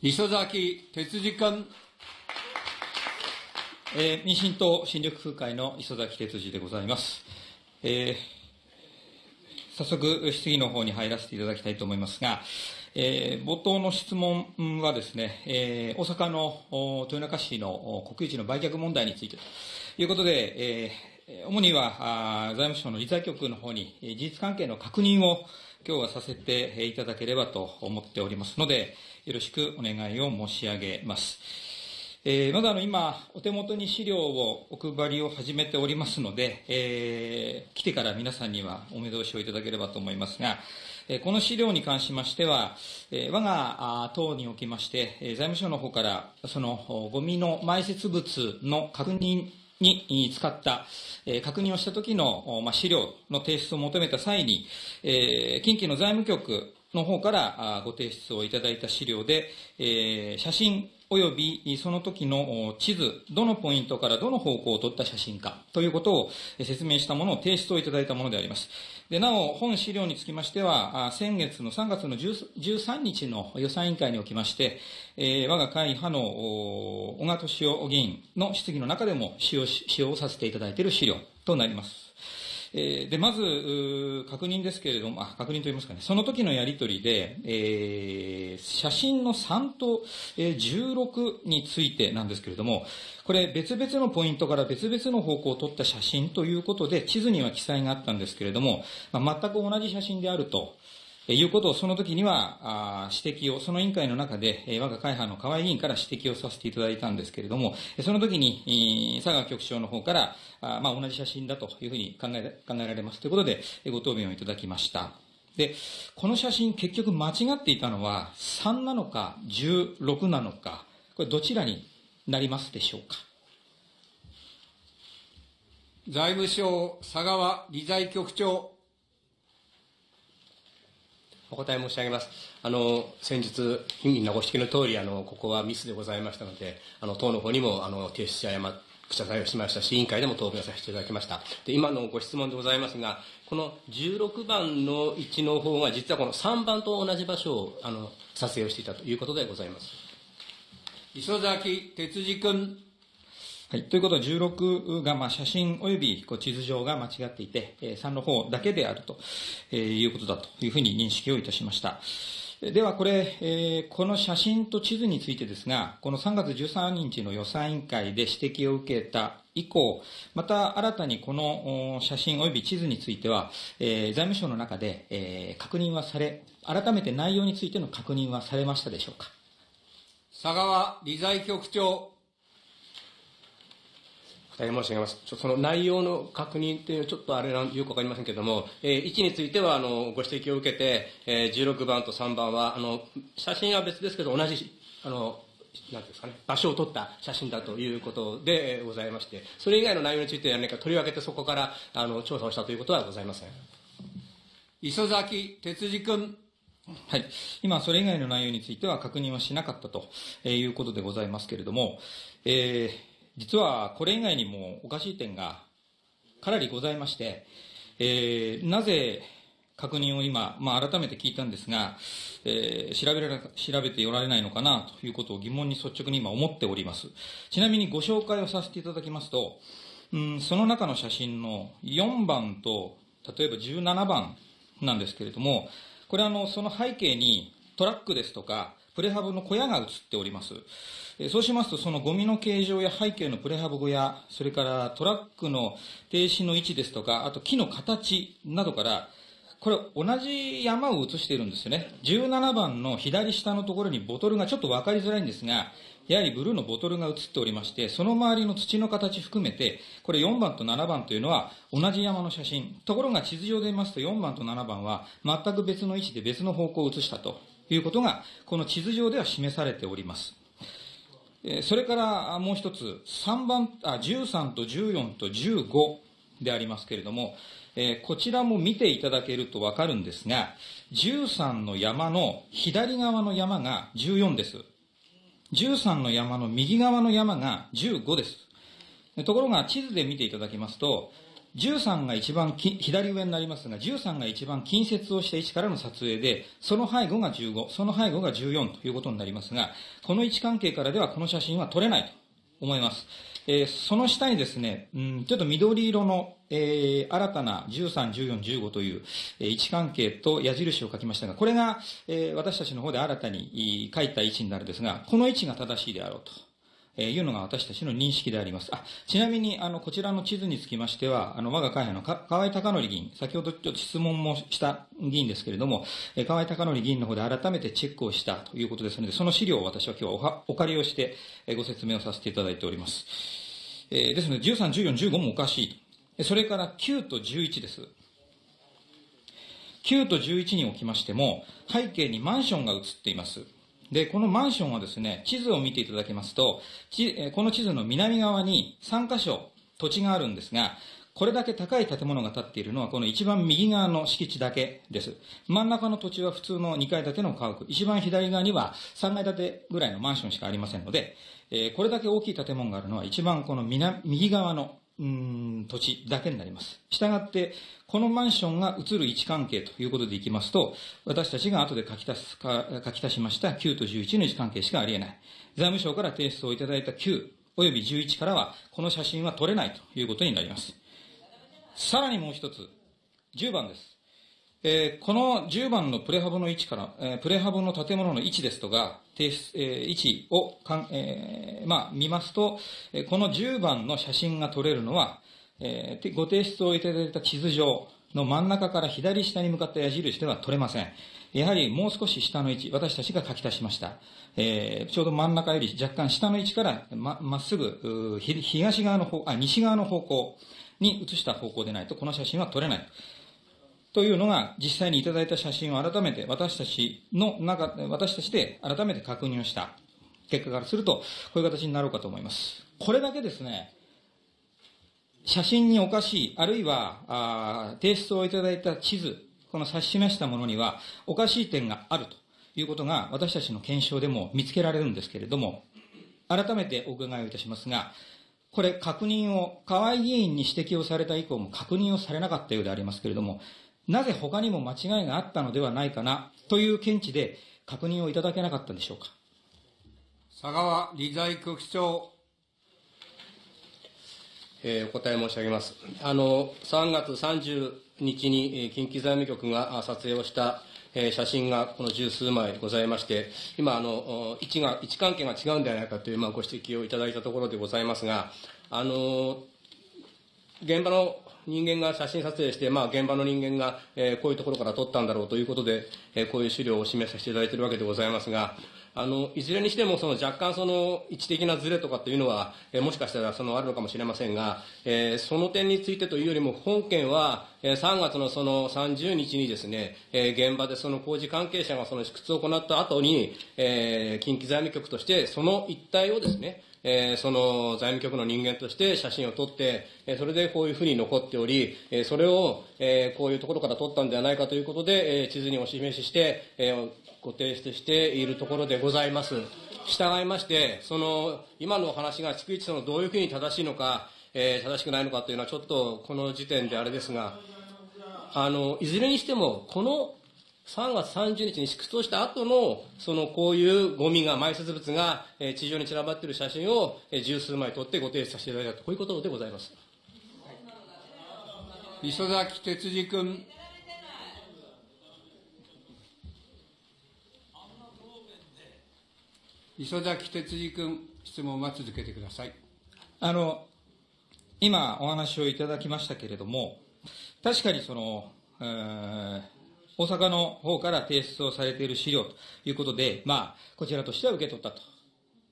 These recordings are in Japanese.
磯崎哲司君。えー、民進党新緑風会の磯崎哲司でございます。えー、早速、質疑の方に入らせていただきたいと思いますが、えー、冒頭の質問はですね、えー、大阪の豊中市の国有地の売却問題についてということで、えー、主には財務省の理財局の方に事実関係の確認を今日はさせていただければと思っておりますので、よろしくお願いを申し上げます。えー、まだあの今、お手元に資料をお配りを始めておりますので、えー、来てから皆さんにはお目通しをいただければと思いますが、えこの資料に関しましては、え我が党におきまして、財務省の方から、そのゴミの埋設物の確認に使った、確認をした時の、資料の提出を求めた際に、近畿の財務局の方からご提出をいただいた資料で、写真及びその時の地図、どのポイントからどの方向を撮った写真かということを説明したものを提出をいただいたものであります。でなお、本資料につきましては、先月の3月の13日の予算委員会におきまして、えー、我が会派の小川敏夫議員の質疑の中でも使用使用させていただいている資料となります。えー、で、まず、確認ですけれども、あ、確認といいますかね、その時のやりとりで、えー、写真の3と、え、16についてなんですけれども、これ別々のポイントから別々の方向を撮った写真ということで、地図には記載があったんですけれども、まあ、全く同じ写真であると。いうことをその時には指摘を、その委員会の中で、え我が会派の河合議員から指摘をさせていただいたんですけれども、その時に、佐川局長の方から、まあ、同じ写真だというふうに考え考えられますということで、ご答弁をいただきました。で、この写真結局間違っていたのは3なのか16なのか、これどちらになりますでしょうか？財務省佐川理財局長。お答え申し上げます。あの、先日、みんなご指摘の通り、あの、ここはミスでございましたので、あの、党の方にも、あの、提出し誤謝罪をしましたし、委員会でも答弁させていただきました。で、今のご質問でございますが、この16番の1の方が、実はこの3番と同じ場所を、あの、撮影をしていたということでございます。磯崎哲司君。はい。ということは、16が、まあ、写真及びこう地図上が間違っていて、3の方だけであるということだというふうに認識をいたしました。では、これ、えー、この写真と地図についてですが、この3月13日の予算委員会で指摘を受けた以降、また新たにこの写真及び地図については、えー、財務省の中で、えー、確認はされ、改めて内容についての確認はされましたでしょうか？佐川理財局長。え申し上げます。その内容の確認というのはちょっとあれなんよくわかりませんけれども、えー、1についてはあのご指摘を受けて、えー、16番と3番はあの写真は別ですけど同じあのなんですかね、場所を撮った写真だということでございまして、それ以外の内容について何か取り分けてそこからあの調査をしたということはございません。磯崎哲司君。はい。今、それ以外の内容については確認はしなかったということでございますけれども、えー、実はこれ以外にもおかしい点がかなりございまして、えー、なぜ確認を今、まあ、改めて聞いたんですが、えー、調べら、調べておられないのかなということを疑問に率直に今思っております。ちなみにご紹介をさせていただきますと、うん、その中の写真の4番と、例えば17番なんですけれども、これあの、その背景にトラックですとか、プレハブの小屋が映っております。そうしますと、そのゴミの形状や背景のプレハブ小屋、それからトラックの停止の位置ですとか、あと木の形などから、これ同じ山を映しているんですよね。17番の左下のところにボトルがちょっと分かりづらいんですが、やはりブルーのボトルが映っておりまして、その周りの土の形含めて、これ4番と7番というのは同じ山の写真。ところが地図上で見ますと4番と7番は全く別の位置で別の方向を映したということが、この地図上では示されております。それからもう一つ、3番、あ、13と14と15でありますけれども、えー、こちらも見ていただけるとわかるんですが、13の山の左側の山が14です。13の山の右側の山が15です。ところが地図で見ていただきますと、13が一番左上になりますが、13が一番近接をした位置からの撮影で、その背後が15、その背後が14ということになりますが、この位置関係からではこの写真は撮れないと思います。えー、その下にですね、うん、ちょっと緑色の、えー、新たな13、14、15という、えー、位置関係と矢印を書きましたが、これが、えー、私たちの方で新たに書いた位置になるんですが、この位置が正しいであろうと。えいうのが私たちの認識であります。あ、ちなみに、あの、こちらの地図につきましては、あの、我が会派の河合隆則議員、先ほどちょっと質問もした議員ですけれども、え河合隆則議員の方で改めてチェックをしたということですので、その資料を私は今日はお借りをして、えご説明をさせていただいております。えー、ですので、13、14、15もおかしい。それから9と11です。9と11におきましても、背景にマンションが映っています。で、このマンションはですね、地図を見ていただきますと、この地図の南側に3カ所土地があるんですが、これだけ高い建物が建っているのは、この一番右側の敷地だけです。真ん中の土地は普通の2階建ての家屋。一番左側には3階建てぐらいのマンションしかありませんので、え、これだけ大きい建物があるのは一番この右側のうん土地だけになります。したがって、このマンションが移る位置関係ということでいきますと、私たちが後で書き足すか書き足しました9と11の位置関係しかありえない。財務省から提出をいただいた9および11からは、この写真は撮れないということになります。さらにもう一つ、10番です。えー、この10番のプレハブの位置から、えー、プレハブの建物の位置ですとか、えー、位置をかん、え、まあ、見ますと、え、この10番の写真が撮れるのは、え、ご提出をいただいた地図上の真ん中から左下に向かった矢印では撮れません。やはりもう少し下の位置、私たちが書き足しました。えー、ちょうど真ん中より若干下の位置からままっすぐ、東側の方、あ、西側の方向に移した方向でないと、この写真は撮れない。というのが実際にいただいた写真を改めて私たちの中、私たちで改めて確認をした結果からすると、こういう形になろうかと思います。これだけですね、写真におかしい、あるいは、あ提出をいただいた地図、この指し示したものにはおかしい点があるということが私たちの検証でも見つけられるんですけれども、改めてお伺いをいたしますが、これ確認を、河合議員に指摘をされた以降も確認をされなかったようでありますけれども、なぜ他にも間違いがあったのではないかなという見地で確認をいただけなかったんでしょうか。佐川理財局長。えー、お答え申し上げます。あの、3月30日に近畿財務局が撮影をした写真がこの十数枚ございまして、今、あの、位置が、位置関係が違うんではないかという、まあ、ご指摘をいただいたところでございますが、あの、現場の人間が写真撮影して、まあ、現場の人間が、えー、こういうところから撮ったんだろうということで、えー、こういう資料を示させていただいているわけでございますが、あの、いずれにしても、その若干その位置的なズレとかっていうのは、えー、もしかしたらそのあるのかもしれませんが、えー、その点についてというよりも、本件は、えー、3月のその30日にですね、えー、現場でその工事関係者がその試掘を行った後に、えー、近畿財務局としてその一帯をですね、えー、その財務局の人間として写真を撮って、えー、それでこういうふうに残っており、えー、それを、えー、こういうところから撮ったんではないかということで、えー、地図にお示しして、えー、ご提出しているところでございます。従いまして、その、今のお話が逐一そのどういうふうに正しいのか、えー、正しくないのかというのはちょっとこの時点であれですが、あの、いずれにしても、この3月30日に縮小した後の、そのこういうゴミが、埋設物が、えー、地上に散らばっている写真を、えー、十数枚撮ってご提出させていただいたと、こういうことでございます。磯崎哲司君。磯崎哲司君、質問は続けてください。あの、今お話をいただきましたけれども、確かにその、えー大阪の方から提出をされている資料ということで、まあ、こちらとしては受け取ったと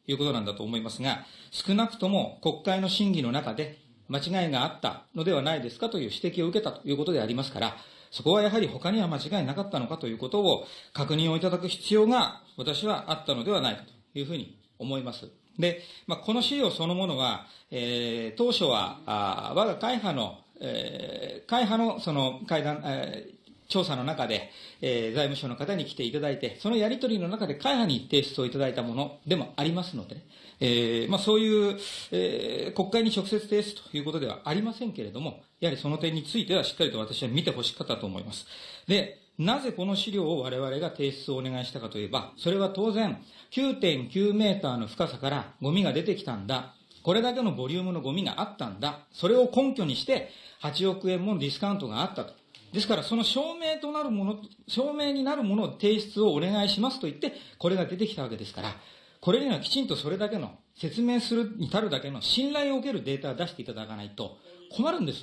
いうことなんだと思いますが、少なくとも国会の審議の中で間違いがあったのではないですかという指摘を受けたということでありますから、そこはやはり他には間違いなかったのかということを確認をいただく必要が私はあったのではないかというふうに思います。で、まあ、この資料そのものは、えー、当初は、あ我が会派の、えー、会派のその会談、えー調査の中で、えー、財務省の方に来ていただいて、そのやり取りの中で会派に提出をいただいたものでもありますので、えー、まあそういう、えー、国会に直接提出ということではありませんけれども、やはりその点についてはしっかりと私は見てほしかったと思います。で、なぜこの資料を我々が提出をお願いしたかといえば、それは当然、9.9メーターの深さからゴミが出てきたんだ。これだけのボリュームのゴミがあったんだ。それを根拠にして、8億円もディスカウントがあったと。ですから、その証明となるもの、証明になるものを提出をお願いしますと言って、これが出てきたわけですから、これにはきちんとそれだけの、説明するに至るだけの信頼を受けるデータを出していただかないと困るんです。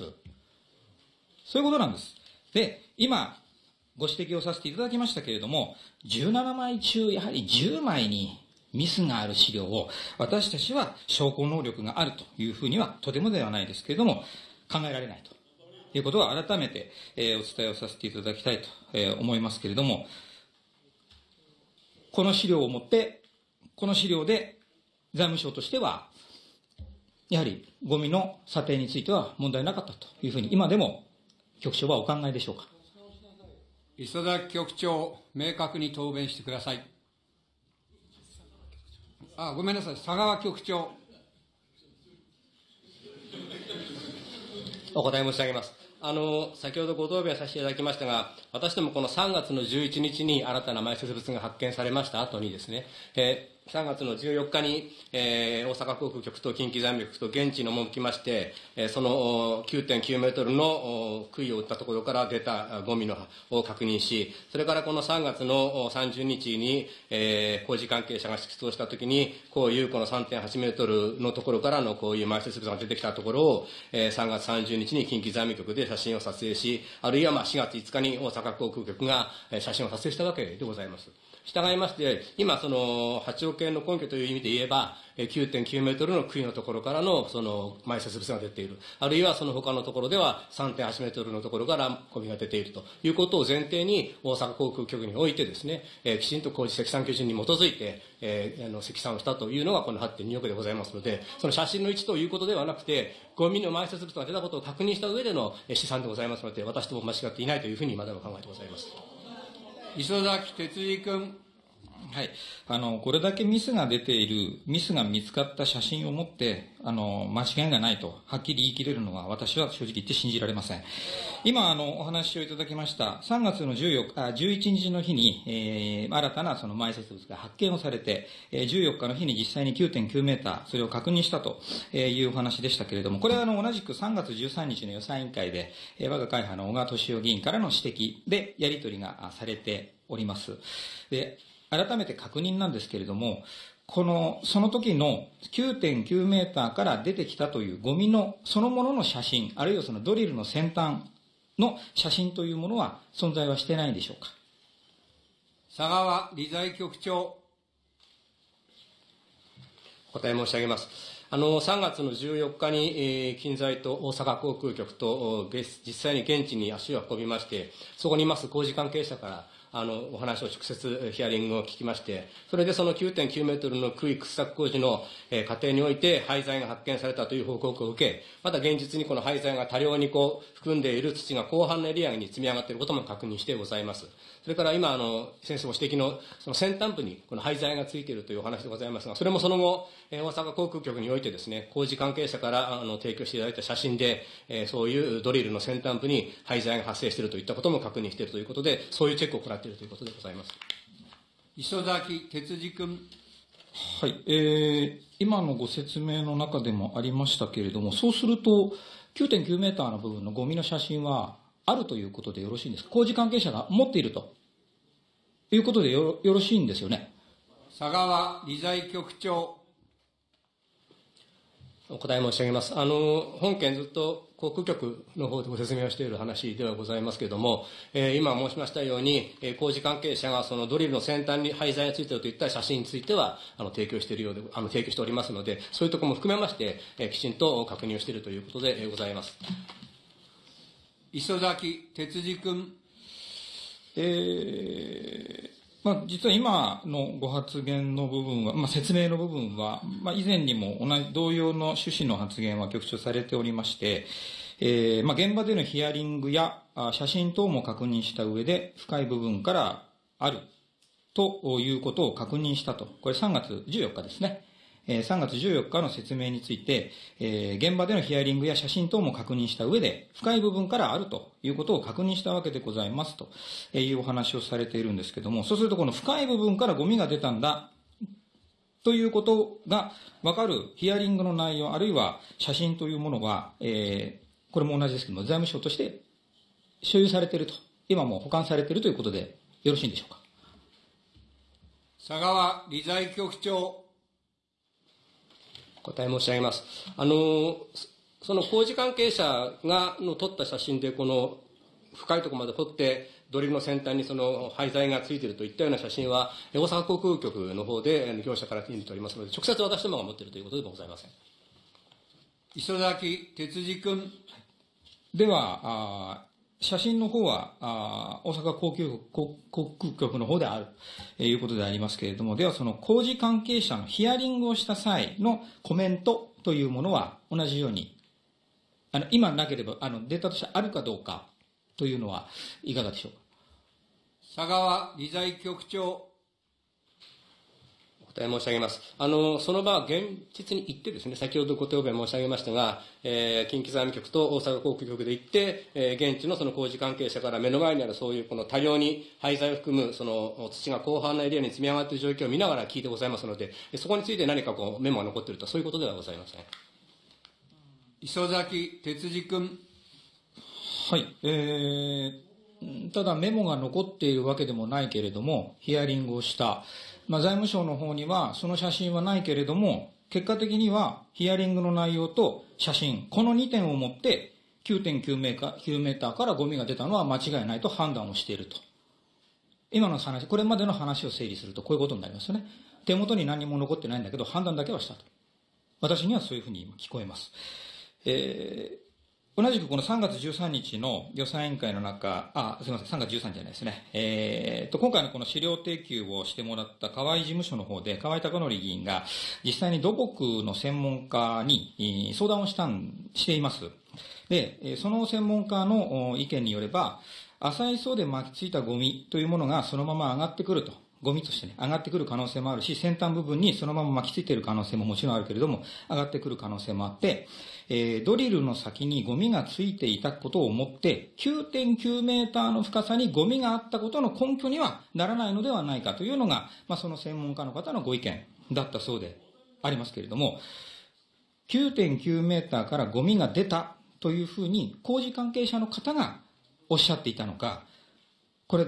そういうことなんです。で、今、ご指摘をさせていただきましたけれども、17枚中、やはり10枚にミスがある資料を、私たちは証拠能力があるというふうには、とてもではないですけれども、考えられないということを改めて、えー、お伝えをさせていただきたいと、えー、思いますけれども、この資料をもって、この資料で財務省としては、やはりゴミの査定については問題なかったというふうに、今でも局長はお考えでしょうか？磯崎局長、明確に答弁してください。あ、ごめんなさい、佐川局長。お答え申し上げます。あの、先ほどご答弁させていただきましたが、私どもこの3月の11日に新たな埋設物が発見されました後にですね、え3月の14日に、えー、大阪航空局と近畿財務局と現地に赴きまして、えー、その9.9メートルの杭を打ったところから出たゴミのを確認し、それからこの3月の30日に、えー、工事関係者が出動したときに、こういうこの3.8メートルのところからのこういう埋設物が出てきたところを、えー、3月30日に近畿財務局で写真を撮影し、あるいはまあ4月5日に大阪航空局が写真を撮影したわけでございます。従いまして、今、その、8億円の根拠という意味で言えば、9.9メートルの杭のところからの、その、埋設物が出ている。あるいはその他のところでは3.8メートルのところからゴミが出ているということを前提に、大阪航空局においてですね、えー、きちんと工事積算基準に基づいて、えー、あの、積算をしたというのがこの8.2億でございますので、その写真の位置ということではなくて、ゴミの埋設物が出たことを確認した上での試算でございますので、私とも間違っていないというふうに今でも考えてございます。磯崎哲二君。はい。あの、これだけミスが出ている、ミスが見つかった写真を持って、あの、間違いがないと、はっきり言い切れるのは、私は正直言って信じられません。今、あの、お話をいただきました、3月の14日、あ11日の日に、えー、新たなその埋設物が発見をされて、えー、14日の日に実際に9.9メーター、それを確認したというお話でしたけれども、これはあの、同じく3月13日の予算委員会で、えー、我が会派の小川敏夫議員からの指摘で、やり取りがされております。で、改めて確認なんですけれども、この、その時の9.9メーターから出てきたというゴミのそのものの写真、あるいはそのドリルの先端の写真というものは存在はしてないんでしょうか？佐川理財局長。答え申し上げます。あの、3月の14日に、えー、近在と大阪航空局と、実際に現地に足を運びまして、そこにいます工事関係者から、あの、お話を直接ヒアリングを聞きまして、それでその9.9メートルの区域掘削工事の、えー、過程において廃材が発見されたという報告を受け、また現実にこの廃材が多量にこう含んでいる土が広範のエリアに積み上がっていることも確認してございます。それから今、あの、先生ご指摘の、その先端部にこの廃材がついているというお話でございますが、それもその後、え大阪航空局においてですね、工事関係者からあの提供していただいた写真で、えそういうドリルの先端部に廃材が発生しているといったことも確認しているということで、そういうチェックを行っているということでございます。磯崎哲司君。はい、えー、今のご説明の中でもありましたけれども、そうすると、9.9メーターの部分のゴミの写真は、あるということでよろしいんですか？工事関係者が持っているということでよろしいんですよね？佐川理財局長。お答え申し上げます。あの、本件ずっと航空局の方でご説明をしている話ではございますけれども、えー、今申しましたように、えー、工事関係者がそのドリルの先端に廃材がついているといった写真については、あの、提供しているようで、あの、提供しておりますので、そういうところも含めまして、えー、きちんと確認をしているということでございます。磯崎哲司君。えー、まあ、実は今のご発言の部分は、まあ、説明の部分は、まあ、以前にも同じ同様の趣旨の発言は局長されておりまして、えーまあ、現場でのヒアリングや、写真等も確認した上で、深い部分からあるということを確認したと。これ3月14日ですね。え3月14日の説明について、え現場でのヒアリングや写真等も確認した上で、深い部分からあるということを確認したわけでございますというお話をされているんですけども、そうするとこの深い部分からゴミが出たんだということが分かるヒアリングの内容、あるいは写真というものは、えーこれも同じですけども、財務省として所有されていると、今も保管されているということでよろしいんでしょうか？佐川理財局長。答え申し上げます。あの、その工事関係者がの撮った写真で、この深いところまで掘って、ドリルの先端にその廃材がついているといったような写真は、大阪航空局の方で業者から手に入れておりますので、直接私どもが持っているということでもございません。磯崎哲司君。では、あ写真の方は、あ大阪航空局航航空局の方であるということでありますけれども、ではその工事関係者のヒアリングをした際のコメントというものは同じように、あの、今なければ、あの、データとしてあるかどうかというのはいかがでしょうか？佐川理財局長。お答え申し上げます。あの、その場は現実に行ってですね、先ほどご答弁申し上げましたが、えー近畿財務局と大阪航空局で行って、えー現地のその工事関係者から目の前にあるそういうこの多量に廃材を含むその土が広範なエリアに積み上がっている状況を見ながら聞いてございますので、えそこについて何かこうメモが残っていると、そういうことではございません。磯崎哲司君。はい。えー、ただメモが残っているわけでもないけれども、ヒアリングをした。まあ、財務省の方には、その写真はないけれども、結果的にはヒアリングの内容と写真、この2点をもって、9.9メーカー9メーターからゴミが出たのは間違いないと判断をしていると。今の話、これまでの話を整理するとこういうことになりますよね。手元に何も残ってないんだけど、判断だけはしたと。私にはそういうふうに聞こえます。えー同じくこの3月13日の予算委員会の中、あ、すみません、3月13日じゃないですね。えーと、今回のこの資料提供をしてもらった河合事務所の方で、河合孝則議員が実際に土木の専門家に相談をしたん、しています。で、その専門家の意見によれば、浅い層で巻きついたゴミというものがそのまま上がってくると。ゴミとしてね、上がってくる可能性もあるし、先端部分にそのまま巻きついている可能性ももちろんあるけれども、上がってくる可能性もあって、えードリルの先にゴミがついていたことをもって、9.9メーターの深さにゴミがあったことの根拠にはならないのではないかというのが、まあ、その専門家の方のご意見だったそうでありますけれども、9.9メーターからゴミが出たというふうに工事関係者の方がおっしゃっていたのか、これ、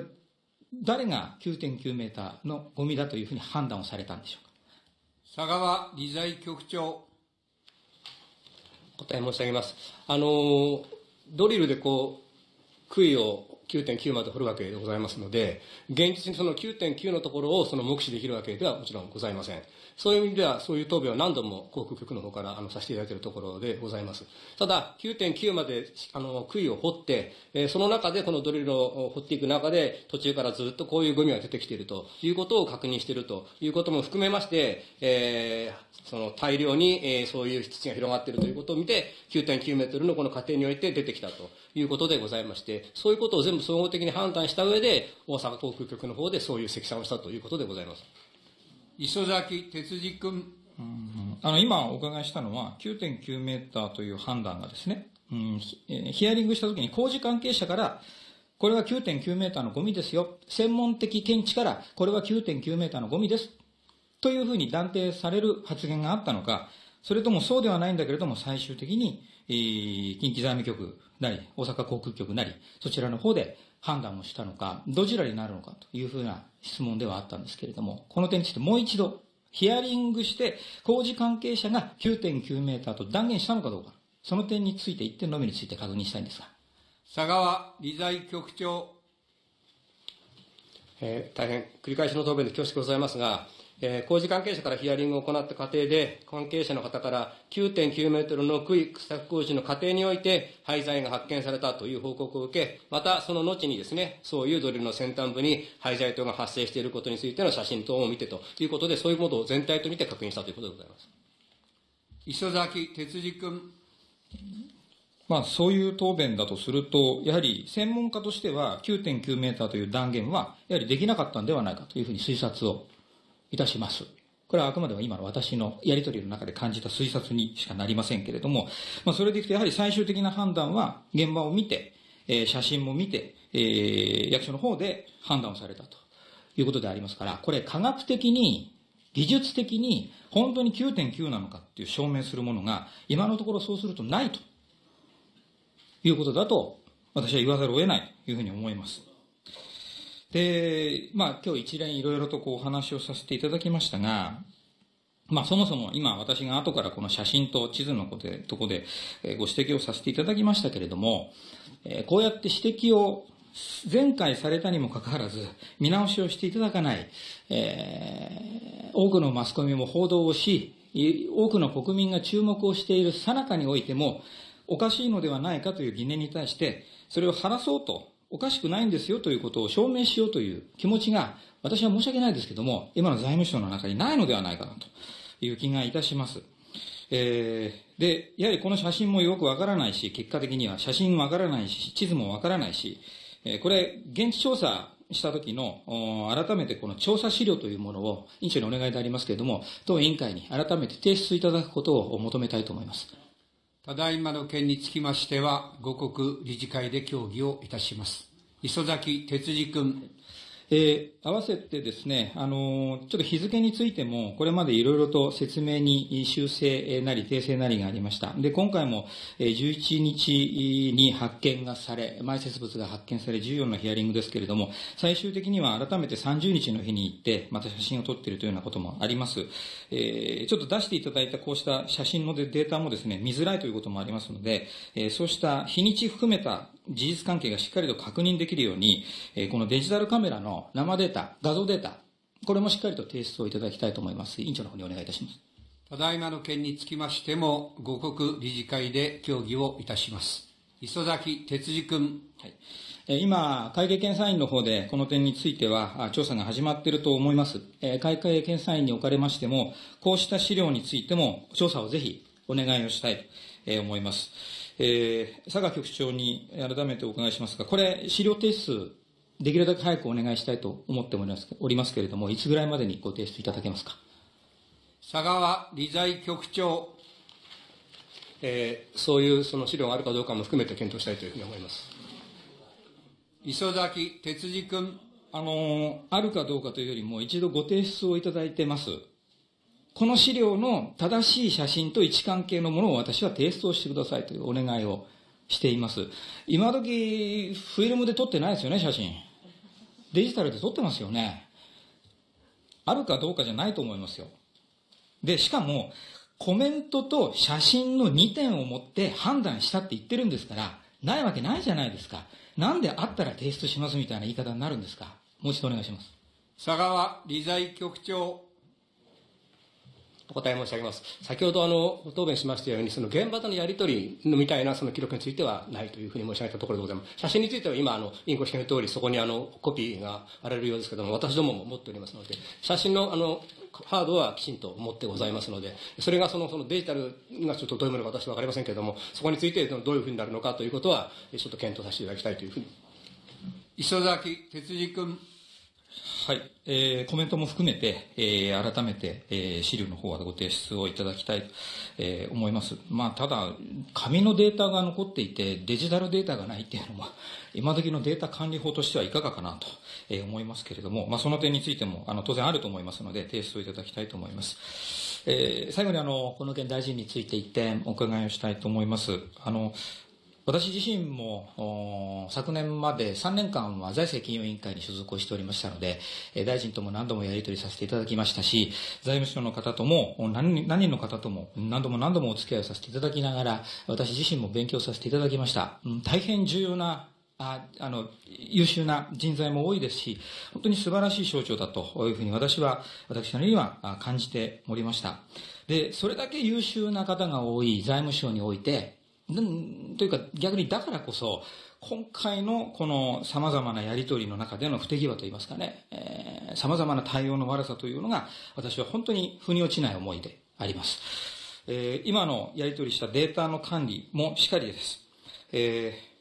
誰が9.9メーターのゴミだというふうに判断をされたんでしょうか？佐川理財局長。答え申し上げます。あの、ドリルでこう、杭を9.9まで掘るわけでございますので、現実にその9.9のところをその目視できるわけではもちろんございません。そういう意味では、そういう答弁を何度も航空局の方からあのさせていただいているところでございます。ただ、9.9まであの杭を掘って、えーその中でこのドリルを掘っていく中で、途中からずっとこういうゴミが出てきているということを確認しているということも含めまして、えーその大量に、えーそういう土が広がっているということを見て、9.9メートルのこの過程において出てきたということでございまして、そういうことを全部総合的に判断した上で、大阪航空局の方でそういう積算をしたということでございます。磯崎哲司君。あの、今お伺いしたのは、9.9メーターという判断がですね、うんヒアリングしたときに工事関係者から、これは9.9メーターのゴミですよ。専門的見地から、これは9.9メーターのゴミです。というふうに断定される発言があったのか、それともそうではないんだけれども、最終的に、えー近畿財務局なり、大阪航空局なり、そちらの方で判断をしたのか、どちらになるのかというふうな質問ではあったんですけれども、この点についてもう一度、ヒアリングして、工事関係者が9.9メーターと断言したのかどうか、その点について、一点のみについて確認したいんですが。佐川理財局長。えー大変繰り返しの答弁で恐縮ございますが、えー工事関係者からヒアリングを行った過程で、関係者の方から9.9メートルの区域掘削工事の過程において廃材が発見されたという報告を受け、またその後にですね、そういうドリルの先端部に廃材等が発生していることについての写真等を見てということで、そういうものを全体と見て確認したということでございます。磯崎哲司君。まあ、そういう答弁だとすると、やはり専門家としては9.9メーターという断言は、やはりできなかったんではないかというふうに推察をいたします。これはあくまでも今の私のやりとりの中で感じた推察にしかなりませんけれども、まあ、それでいくとやはり最終的な判断は現場を見て、えー、写真も見て、えー、役所の方で判断をされたということでありますから、これ科学的に、技術的に本当に9.9なのかっていう証明するものが、今のところそうするとないということだと、私は言わざるを得ないというふうに思います。で、まあ今日一連いろいろとこうお話をさせていただきましたが、まあそもそも今私が後からこの写真と地図のことでとこでご指摘をさせていただきましたけれども、こうやって指摘を前回されたにもかかわらず見直しをしていただかない、えー、多くのマスコミも報道をし、多くの国民が注目をしている最中においても、おかしいのではないかという疑念に対して、それを晴らそうと、おかしくないんですよということを証明しようという気持ちが、私は申し訳ないですけども、今の財務省の中にないのではないかなという気がいたします。えー、で、やはりこの写真もよくわからないし、結果的には写真わからないし、地図もわからないし、えこれ、現地調査した時の、改めてこの調査資料というものを、委員長にお願いでありますけれども、当委員会に改めて提出いただくことを求めたいと思います。ただいまの件につきましては、五国理事会で協議をいたします。磯崎哲司君。えー、合わせてですね、あのー、ちょっと日付についても、これまでいろいろと説明に修正なり訂正なりがありました。で、今回も11日に発見がされ、埋設物が発見され、14のヒアリングですけれども、最終的には改めて30日の日に行って、また写真を撮っているというようなこともあります。えー、ちょっと出していただいたこうした写真のデータもですね、見づらいということもありますので、えそうした日にち含めた事実関係がしっかりと確認できるように、このデジタルカメラの生データ、画像データ、これもしっかりと提出をいただきたいと思います。委員長の方にお願いいたします。ただいまの件につきましても、五国理事会で協議をいたします。磯崎哲司君。はい今、会計検査院の方でこの点については調査が始まっていると思います。会計検査院におかれましても、こうした資料についても調査をぜひお願いをしたいと思います。えー、佐賀局長に改めてお伺いしますが、これ、資料提出、できるだけ早くお願いしたいと思っておりますけれども、いつぐらいまでにご提出いただけますか？佐川理財局長。えー、そういうその資料があるかどうかも含めて検討したいというふうに思います。磯崎哲司君。あの、あるかどうかというよりも、一度ご提出をいただいてます。この資料の正しい写真と位置関係のものを私は提出をしてくださいというお願いをしています。今時、フィルムで撮ってないですよね、写真。デジタルで撮ってますよね。あるかどうかじゃないと思いますよ。で、しかも、コメントと写真の2点を持って判断したって言ってるんですから、ないわけないじゃないですか。なんであったら提出しますみたいな言い方になるんですか？もう一度お願いします。佐川理財局長。お答え申し上げます。先ほどあの、答弁しましたように、その現場とのやり取りのみたいなその記録についてはないというふうに申し上げたところでございます。写真については今、あの、委員ご指摘の通り、そこにあの、コピーがあられるようですけども、私どもも持っておりますので、写真のあの、ハードはきちんと持ってございますので、それがそのそのデジタルがちょっとどういうものか私は分かりませんけれども、そこについてどういうふうになるのかということは、ちょっと検討させていただきたいというふうに。磯崎哲司君。はい、えー、コメントも含めて、えー、改めて、えー、資料の方はご提出をいただきたいと、えー、思います。まあ、ただ、紙のデータが残っていて、デジタルデータがないっていうのは、今時のデータ管理法としてはいかがかなと、えー、思いますけれども、まあ、その点についても、あの、当然あると思いますので、提出をいただきたいと思います。えー、最後にあの、この件大臣について一点お伺いをしたいと思います。あの、私自身も昨年まで3年間は財政金融委員会に所属をしておりましたので、大臣とも何度もやり取りさせていただきましたし、財務省の方とも何人の方とも何度も何度もお付き合いをさせていただきながら、私自身も勉強させていただきました。大変重要なああの、優秀な人材も多いですし、本当に素晴らしい省庁だというふうに私は、私なりには感じておりました。で、それだけ優秀な方が多い財務省において、というか逆にだからこそ、今回のこの様々なやりとりの中での不手際といいますかね、えー、様々な対応の悪さというのが、私は本当に腑に落ちない思いであります。えー、今のやりとりしたデータの管理もしっかりです。えー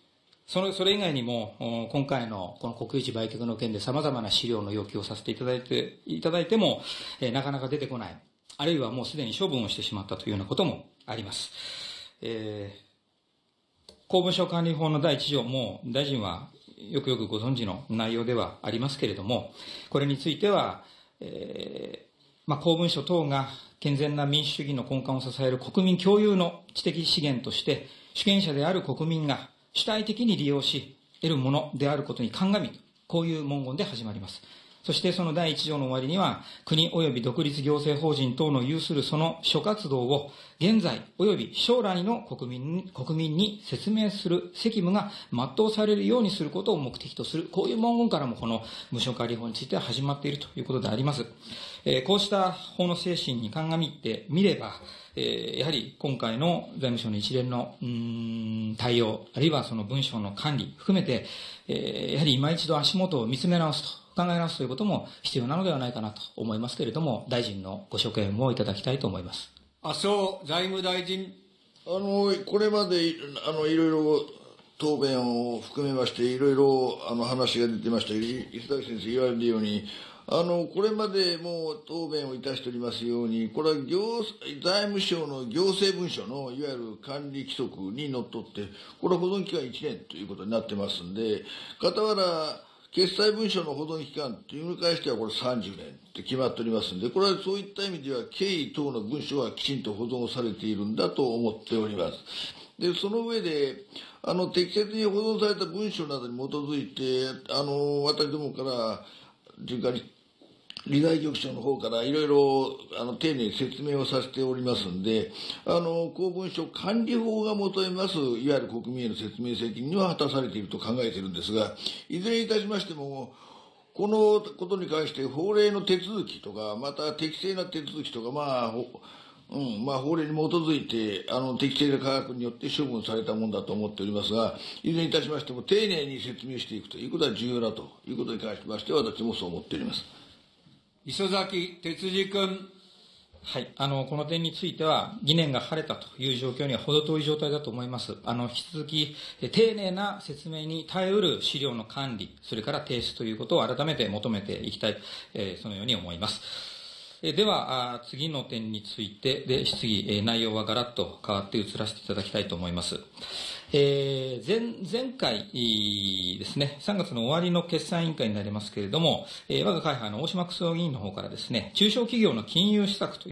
その、それ以外にも、今回のこの国有地売却の件で様々な資料の要求をさせていただいて、いただいても、えーなかなか出てこない。あるいはもうすでに処分をしてしまったというようなこともあります。えー公文書管理法の第一条も、大臣はよくよくご存知の内容ではありますけれども、これについては、えーまあ、公文書等が健全な民主主義の根幹を支える国民共有の知的資源として、主権者である国民が主体的に利用し、得るものであることに鑑み、こういう文言で始まります。そしてその第一条の終わりには、国及び独立行政法人等の有するその諸活動を、現在及び将来の国民に国民に説明する責務が全うされるようにすることを目的とする、こういう文言からもこの無償管理法については始まっているということであります。えーこうした法の精神に鑑みてみれば、えやはり今回の財務省の一連のうん対応、あるいはその文書の管理含めて、えやはり今一度足元を見つめ直すと。考え直すということも必要なのではないかなと思いますけれども、大臣のご所見をいただきたいと思います。麻生財務大臣。あの、これまで、あの、いろいろ答弁を含めまして、いろいろ、あの、話が出てました。い磯崎先生言われるように、あの、これまでもう答弁をいたしておりますように、これは行、財務省の行政文書のいわゆる管理規則にのっとって、これは保存期間1年ということになってますんで、傍ら、決裁文書の保存期間というのに関してはこれ30年って決まっておりますんで、これはそういった意味では経緯等の文書はきちんと保存されているんだと思っております。で、その上で、あの、適切に保存された文書などに基づいて、あの、私どもから、循環に理財局長の方からいろいろあの丁寧に説明をさせておりますんで、あの公文書管理法が求めます、いわゆる国民への説明責任は果たされていると考えているんですが、いずれにいたしましても、このことに関して法令の手続きとか、また適正な手続きとか、まあ、うん、まあ、法令に基づいて、あの、適正な科学によって処分されたものだと思っておりますが、いずれにいたしましても、丁寧に説明していくということは重要だということに関しまして、私もそう思っております。磯崎哲司君。はい。あの、この点については、疑念が晴れたという状況には程遠い状態だと思います。あの、引き続き、丁寧な説明に耐えうる資料の管理、それから提出ということを改めて求めていきたい、えーそのように思います。えでは、次の点についてで質疑、内容はガラッと変わって移らせていただきたいと思います。えー前、前回ですね、3月の終わりの決算委員会になりますけれども、えー我が会派の大島楠夫議員の方からですね、中小企業の金融施策と